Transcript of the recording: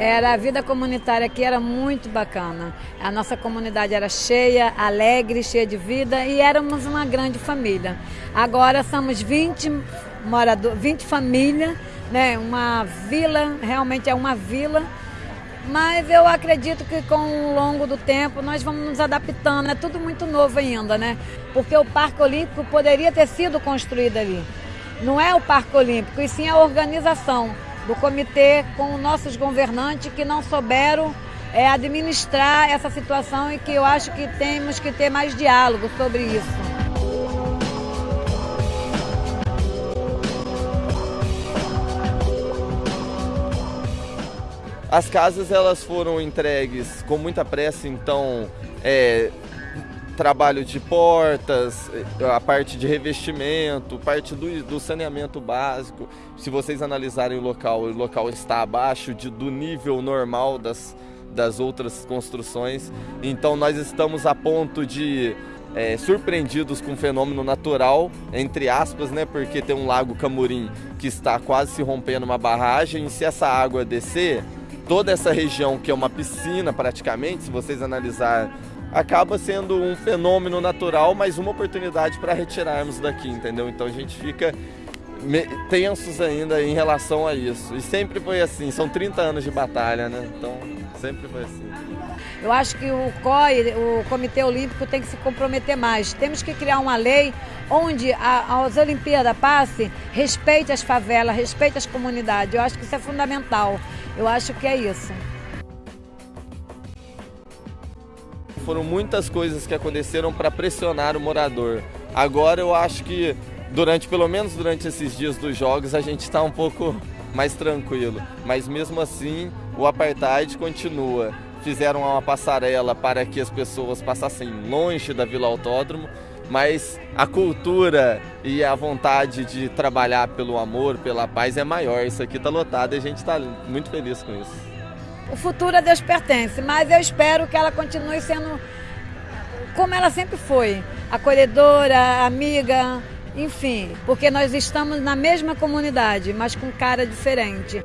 Era a vida comunitária aqui era muito bacana. A nossa comunidade era cheia, alegre, cheia de vida e éramos uma grande família. Agora somos 20 moradores, 20 famílias, né? Uma vila, realmente é uma vila. Mas eu acredito que com o longo do tempo nós vamos nos adaptando. É tudo muito novo ainda, né? Porque o Parque Olímpico poderia ter sido construído ali. Não é o Parque Olímpico, e sim a organização do comitê com nossos governantes que não souberam é, administrar essa situação e que eu acho que temos que ter mais diálogo sobre isso. As casas elas foram entregues com muita pressa, então é, trabalho de portas, a parte de revestimento, parte do, do, saneamento básico. Se vocês analisarem o local, o local está abaixo de, do nível normal das, das outras construções. Então nós estamos a ponto de é, surpreendidos com um fenômeno natural, entre aspas, né? Porque tem um lago Camurim que está quase se rompendo uma barragem. E se essa água descer, toda essa região que é uma piscina praticamente, se vocês analisar acaba sendo um fenômeno natural, mas uma oportunidade para retirarmos daqui, entendeu? Então a gente fica tensos ainda em relação a isso. E sempre foi assim, são 30 anos de batalha, né? Então sempre foi assim. Eu acho que o COI, o Comitê Olímpico, tem que se comprometer mais. Temos que criar uma lei onde as Olimpíadas passe, respeite as favelas, respeite as comunidades. Eu acho que isso é fundamental. Eu acho que é isso. Foram muitas coisas que aconteceram para pressionar o morador. Agora eu acho que durante, pelo menos durante esses dias dos jogos, a gente está um pouco mais tranquilo. Mas mesmo assim, o apartheid continua. Fizeram uma passarela para que as pessoas passassem longe da Vila Autódromo, mas a cultura e a vontade de trabalhar pelo amor, pela paz é maior. Isso aqui está lotado e a gente está muito feliz com isso. O futuro a Deus pertence, mas eu espero que ela continue sendo como ela sempre foi, acolhedora, amiga, enfim, porque nós estamos na mesma comunidade, mas com cara diferente.